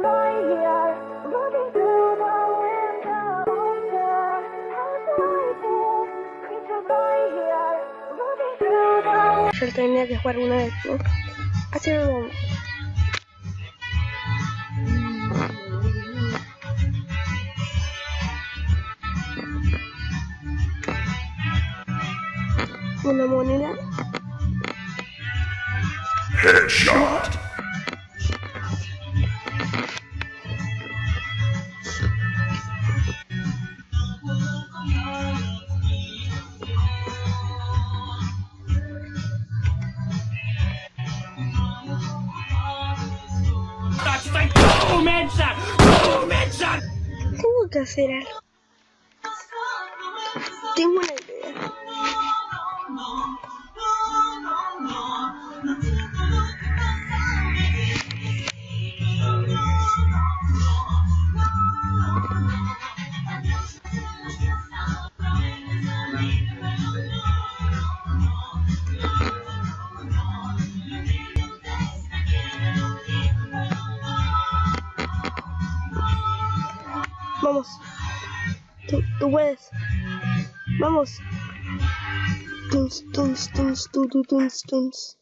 Yo tenía que jugar una vez, ¿no? Así vamos. Una moneda. Headshot. Tengo que hacer algo. Tengo Tú, puedes. Vamos. Tuns, tuns, tuns, tu, tu, tuns, tuns.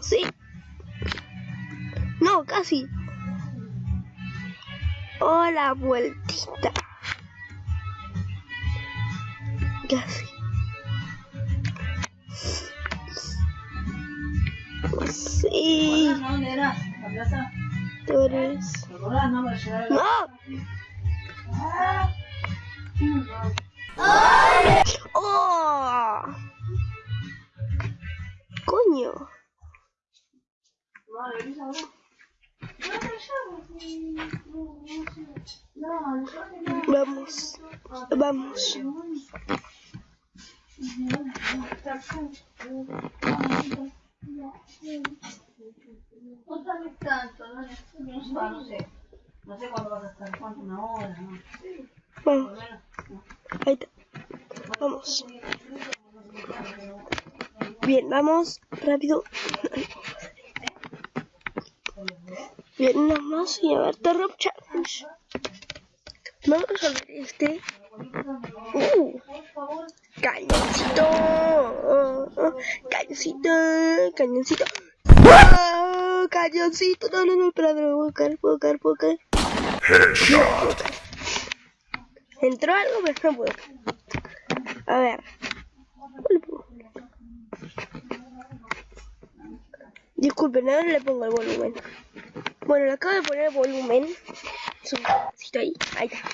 Sí. No, casi. Oh, la vueltita. Casi. Sí. Tú eres. No, ¡Oh! ¡Coño! Vamos. Vamos. No no. No sé cuándo vas a estar, cuánto, una hora, ¿no? Por lo Vamos. menos. no. Ahí está. Vamos. Bien, vamos. Rápido. Bien, más y a ver, Terror Challenge. Vamos a resolver este. Uh, cañoncito. Cañoncito. Cañoncito. Oh, cañoncito. No, no, no, espera, espera, puedo caer, puedo caer, puedo caer. Entró algo, pero no puedo. A ver. Disculpen, ahora le pongo el volumen. Bueno, le acabo de poner el volumen. Su pedacito ahí. Ahí está.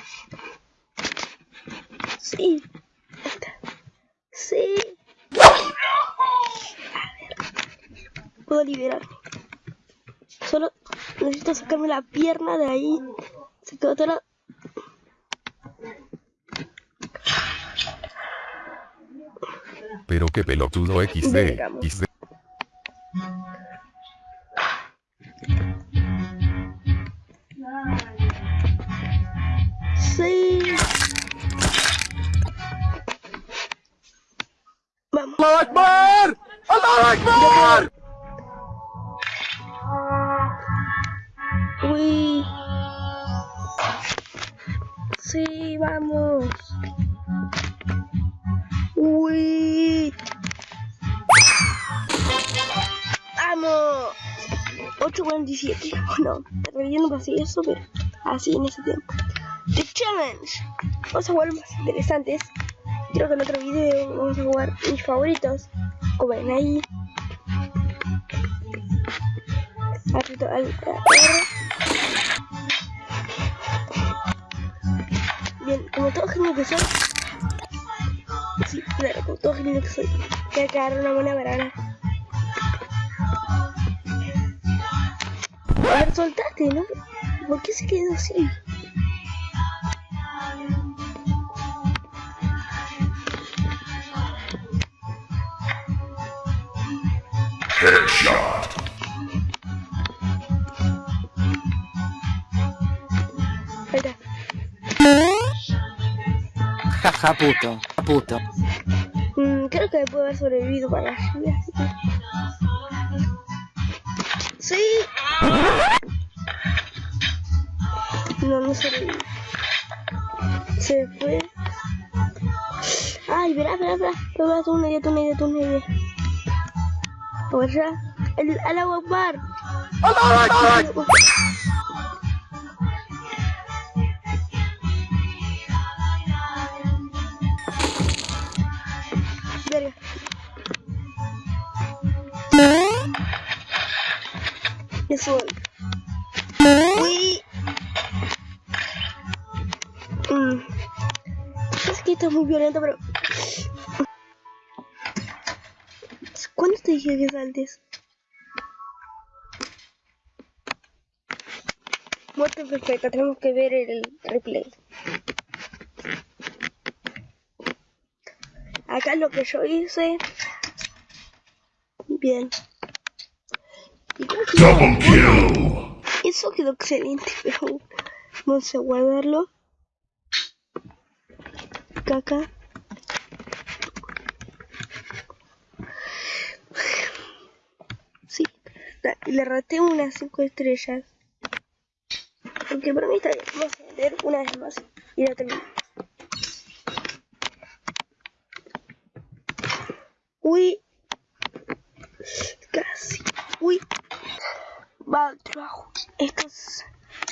Sí. Ahí. Sí. A ver. Puedo liberarme. Solo necesito sacarme la pierna de ahí. Pero qué pelotudo XD. XD. 8.47. Bueno, en realidad no pasé eso, pero así en ese tiempo. The Challenge. Vamos a jugar más interesantes. Creo que en otro video vamos a jugar mis favoritos. Como ven ahí. Aprieto al R. Bien, como todo genio que soy. Sí, claro, como todo genio que soy. Voy a cagar una buena banana. A ver, soltate, ¿no? ¿Por qué se quedó así? Headshot. Jaja, puto, puto. Mm, creo que puedo haber sobrevivido para la lluvia. No, no se Se fue. Ay, verá, verá, verá. Tú una idea, tú una idea, tú una idea. El, el agua bar. ¡Hola, hola! Eso. Uy. Mm. Es que esto es muy violento, pero. ¿Cuándo te dije que saltes? Muerte perfecta, tenemos que ver el replay. Acá lo que yo hice. Bien. ¿Y cómo que- Double kill. Eso quedó excelente, pero vamos a guardarlo. Caca. Sí, le raté unas 5 estrellas. Porque para mí está bien. Vamos a leer una vez más y ya termino. Uy. Casi. Uy. Va al trabajo. Estos.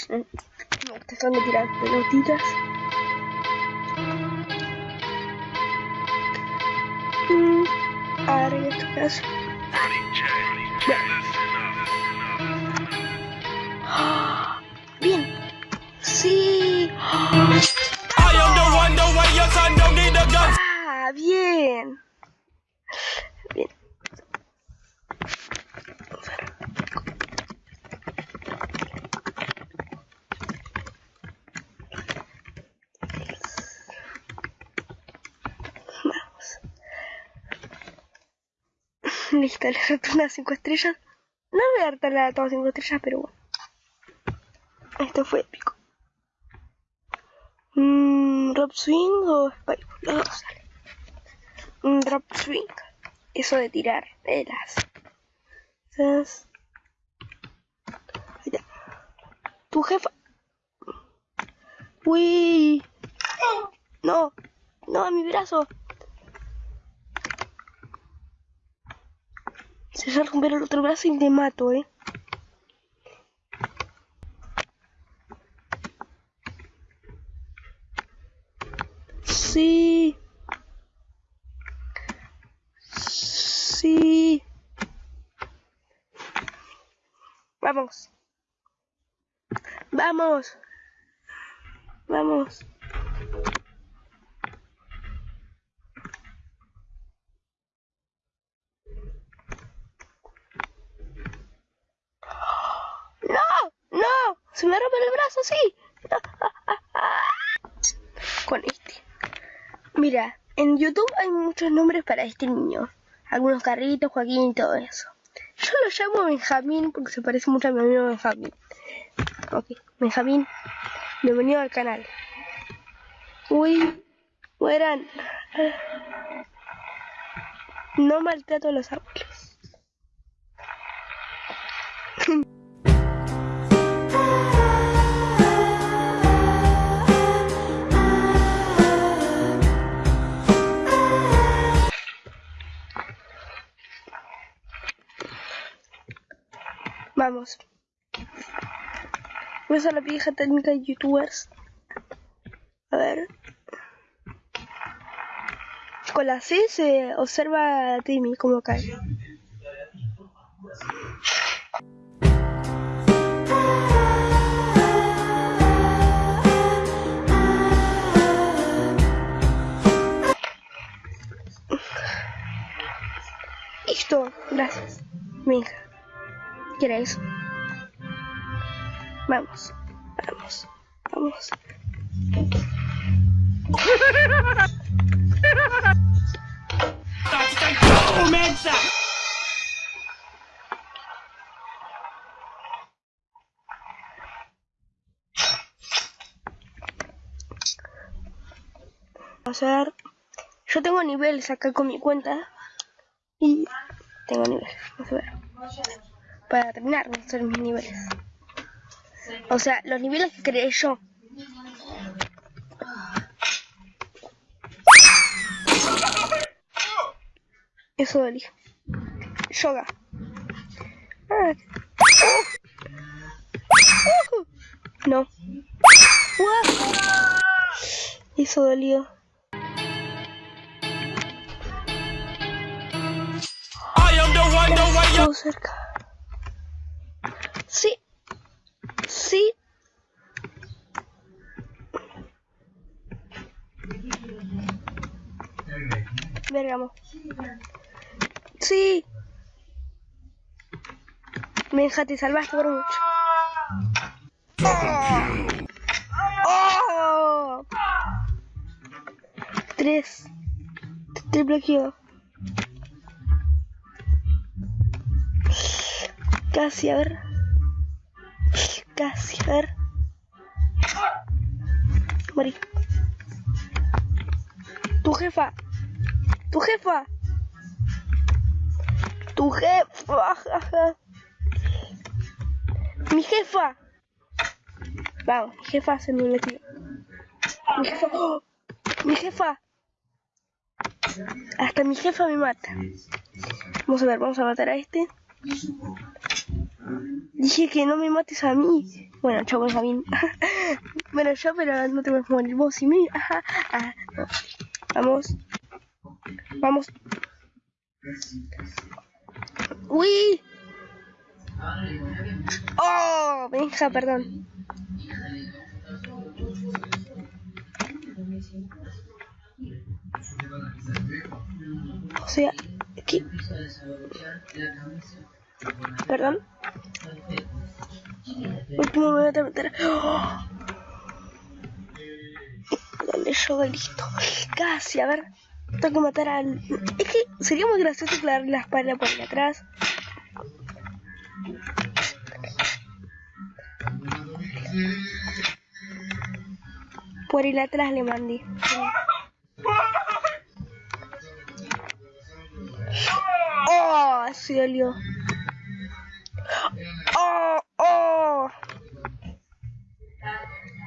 Me gustan de tirar pelotitas. Mm, Ahora en este caso. Ah, Bien. Sí. Ah, bien. Bien. Vamos. Listo, le reto unas 5 estrellas. No voy a darle a todas 5 estrellas, pero bueno. Esto fue épico. Mm, drop swing o spike. Los dos sale. Un drop swing. Eso de tirar velas. Ahí está. Tu jefa. Uy. No. No, a mi brazo. Se va a romper el otro brazo y te mato, eh. Sí. Sí. Vamos. Vamos. Vamos. ¡No! ¡No! ¡Se me rompe el brazo, sí! Con este. Mira, en YouTube hay muchos nombres para este niño. Algunos carritos, Joaquín y todo eso. Yo lo llamo Benjamín porque se parece mucho a mi amigo Benjamín. Ok, Benjamín, bienvenido al canal. Uy, mueran. No maltrato a los árboles. Vamos. Voy a usar la vieja técnica de youtubers. A ver. Con la C se observa a Timmy como cae. Listo, gracias. Mi hija. ¿Quiere eso? Vamos, vamos, vamos. Vamos a ver. Yo tengo niveles acá con mi cuenta. Y tengo niveles. Vamos a ver. Para terminar, hacer mis niveles. O sea, los niveles que creé yo. Eso dolía. Yoga. Ah. Uh. Uh. No. Eso dolió. Estuvo cerca. Sí. Sí. Vergamo. Sí. Menja, te salvaste por mucho. ¡Oh! Tres. Triple kill. Casi, a ver. Casi, a ver. Morí. Tu jefa. Tu jefa. Tu jefa. Mi jefa. Vamos, mi jefa se me metió. Mi jefa. ¡Oh! Mi jefa. Hasta mi jefa me mata. Vamos a ver, vamos a matar a este. Dije que no me mates a mí. Bueno, chau Benjamín. bueno, yo, pero no te puedes morir vos y mí. Ajá. Vamos. Vamos. Uy. Oh, Benja, perdón. O sea, aquí. Perdón. Último me voy a meter. ¡Oh! Dale yo listo. Casi, a ver. Tengo que matar al. Es que sería muy gracioso clavarle la espalda por aquí atrás. Por el atrás le mandé. Oh, se dolió. Oh, oh.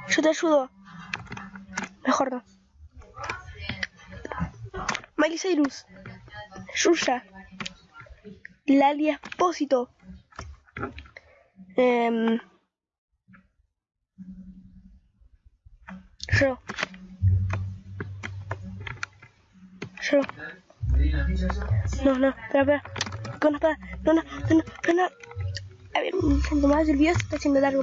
Yo te ayudo. Mejor no. Miley Cyrus. Yuya. Lali Espósito. Em, yo. Yo. No, no, espera, espera. Con una espada. No, no, no, no, no. A ver, un más. El video se está haciendo largo.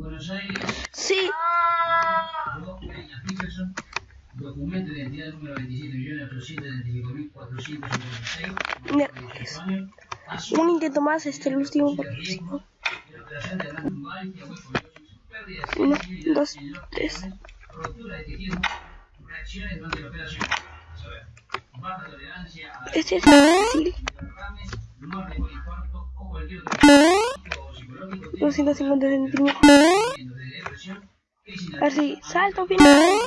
Buenos Aires, Sí, Peña Peterson, documento de identidad número 27.875.456, Mira, España, un intento más, este el último. Uno, dos, tres. Este es fácil. 250 centímetros. crisis de Así, salto final.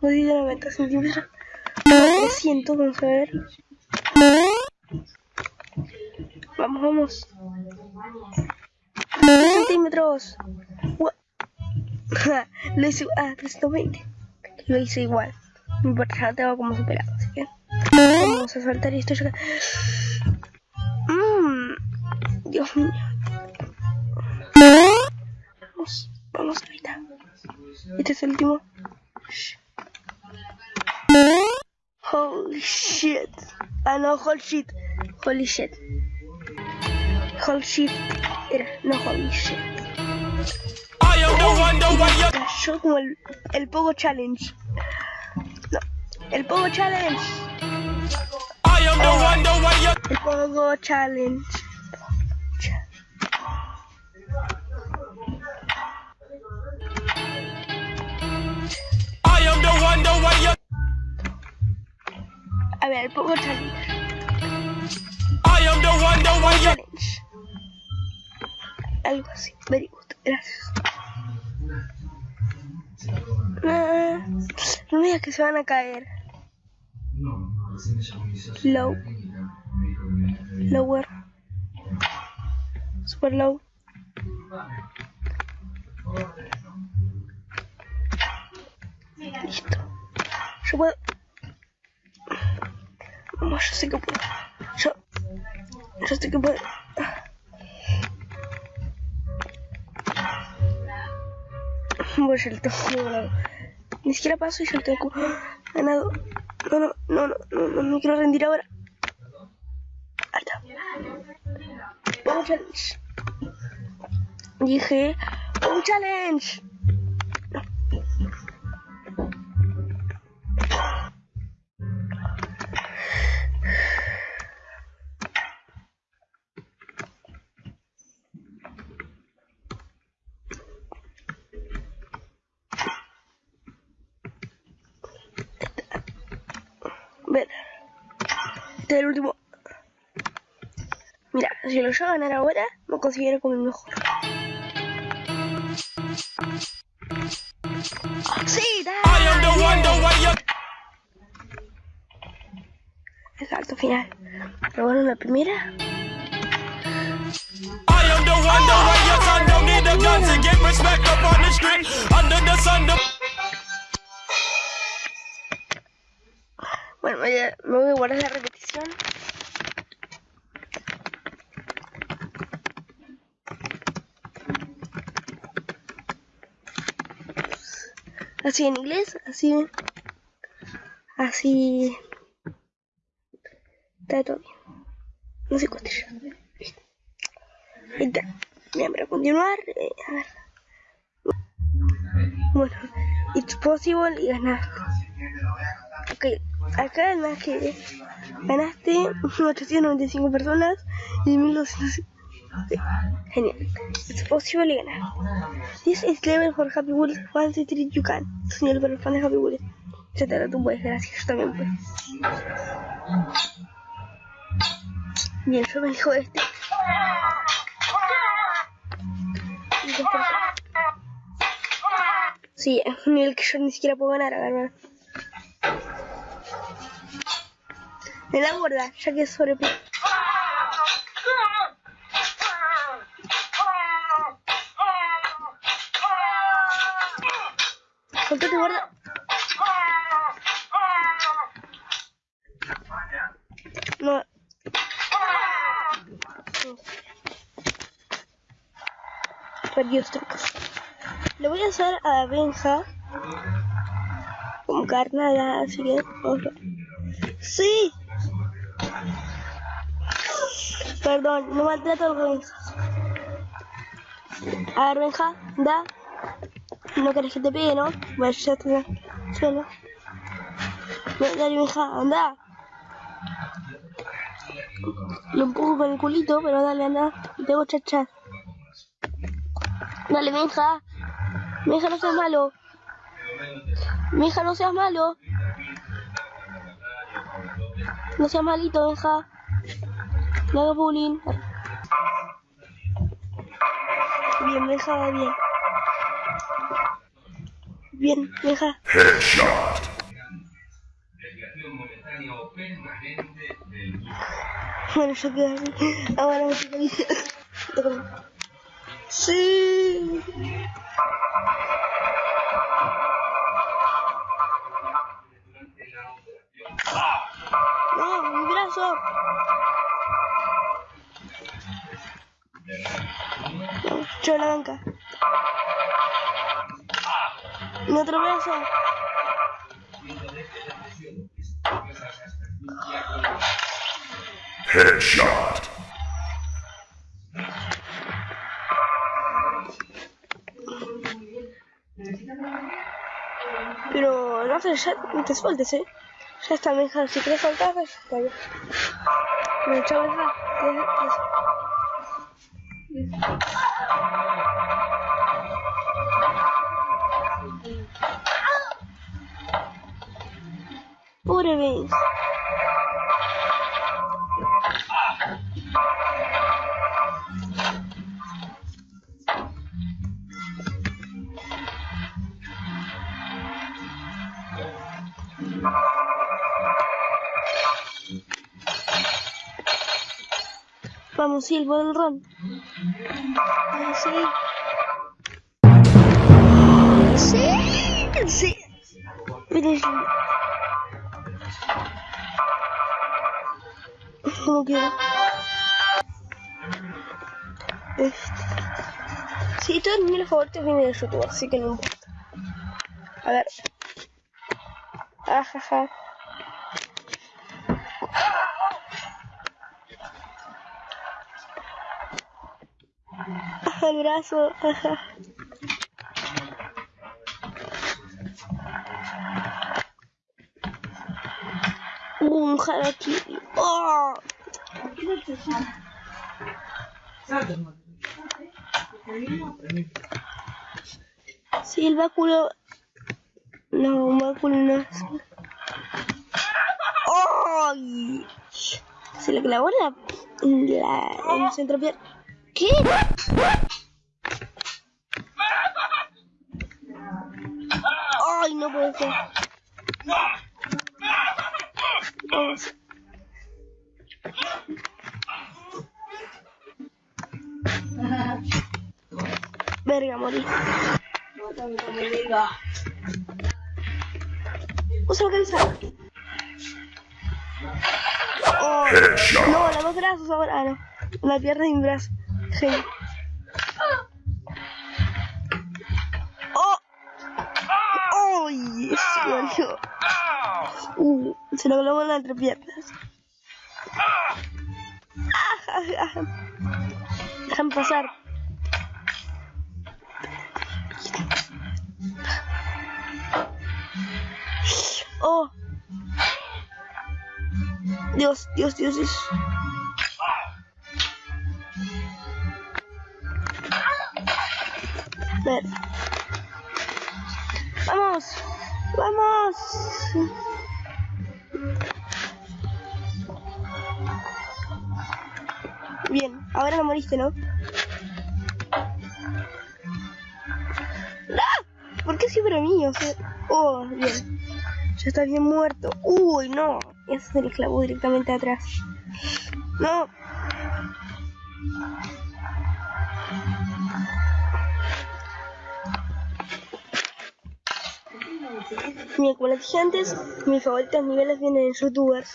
290 centímetros. 300, vamos a ver. Vamos, vamos. 3 centímetros. Lo hice. Ah, 320. Lo hice igual. No importa, ya tengo como superado. Así que. Vamos a saltar esto ya. Mmm. Dios mío. Es el último. Holy shit. Ah, no, holy shit. Holy shit. Holy shit. Era, no holy shit. Cayó como el, el Pogo Challenge. No, el Pogo Challenge. El Pogo Challenge. A ver, pongo challenge. challenge. Algo así, very good, gracias. Ah, no me digas que se van a caer. Low. Lower. Super low. Listo. Yo puedo. Vamos, yo sé que puedo. Yo. Yo sé que puedo. Voy a el tengo ganado. Ni siquiera paso y yo el tengo ganado. No, no, no, no, no, no, no quiero rendir ahora. Alta. Un challenge. Dije, un challenge. Ver. Este es el último. Mira, si lo llevo a ganar ahora, me considero como el mejor. ¡Sí! I am the one, the one you El salto final. Pero bueno, la primera. I am the one, the one your son don't need a gun to get respect up on the street. Under the sun, the Me, voy a guardar la repetición. Así en inglés, así. Así. Está todo bien. No sé cuánto ya. Ahí está. Bien, para continuar. eh, a ver. Bueno, it's possible y ganar. Ok, acá además que ganaste 895 personas y 1200. Ok, Genial. It's possible y ganar. This is level for Happy Wheels. Once you treat you can. Es nivel para los fans de Happy Wheels. Etcétera, tú puedes, gracias, yo también puedo. Bien, yo me elijo este. Este. Sí, es un nivel que yo ni siquiera puedo ganar, a ver, Me la guarda, ya que es sobre... ¿Cuánto te guarda? No. Perdió esta cosa. Le voy a hacer a Benja como carnada, así que. Sí. Perdón, no maltrato a los Benjas. A ver, Benja, da. No querés que te pegue, ¿no? Bueno, ya está. Suelo. Dale, Benja, anda. Lo empujo con el culito, pero dale, anda. Y tengo chachas. Dale, Benja. Benja, no seas malo. Benja, no seas malo. No seas malito, Benja. No bullying. Bien, va bien. Bien, Benja. Headshot. Bueno, yo quedo. Ahora me toca. Sí. No, yo la banca. Otro brazo. Headshot. Pero no no te sueltes, eh. Ya está, mija. Si querés soltar, ya está bien. Bueno, chao, mija. Pobre Vince. Vamos, sí, el del ron. Ay, sí. Sí, sí. Este. Sí, todos mis favoritos vienen de YouTube, así que no importa. A ver. Ajaja. Ajá, el brazo. Ajá. Un harakiri. ¡Oh! Sí, el báculo. No, un báculo no. ¡Ay! Se le clavó la. la. en el centro pier- ¿Qué? ¡Ay, no puede ser! Verga, morí. Usa la cabeza. Oh, no, los dos brazos ahora. Ah, no. La pierna y un brazo. Genio. ¡Oh! ¡Ay! Se volvió. Uh, se lo clavó en las entrepiernas. Déjame pasar. Oh. Dios, Dios, Dios, Dios. Ver. Vamos. Vamos. Bien, ahora no moriste, ¿no? ¡Ah! ¿Por qué siempre a mí? O sea, oh, bien. Ya está bien muerto. Uy, no. Ese se le clavó directamente atrás. No. Mira, como les dije antes, mis favoritos niveles vienen en youtubers.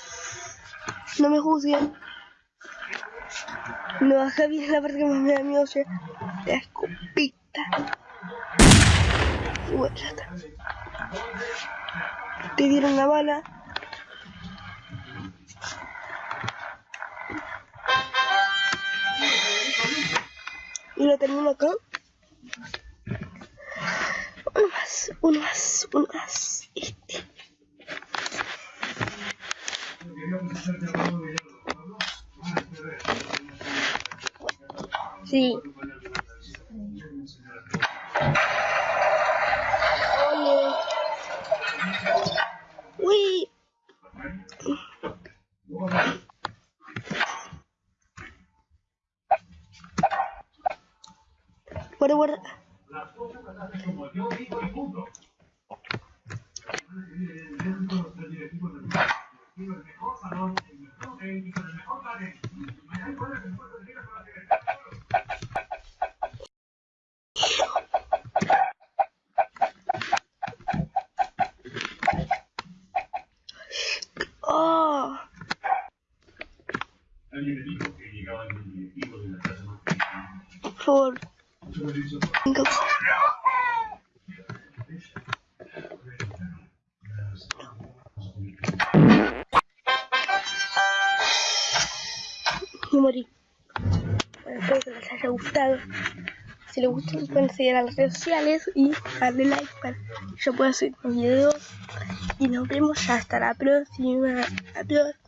No me juzguen. No, acá viene la parte que más me da miedo, che. La escopeta. Y bueno, ya está. Te dieron la bala. Y lo termino acá. Uno más, uno más, uno. Este. Sí. Morí. Bueno, espero que les haya gustado. Si les gustó, pueden seguir redes sociales y darle like para que yo pueda subir más videos. Y nos vemos hasta la próxima. Adiós.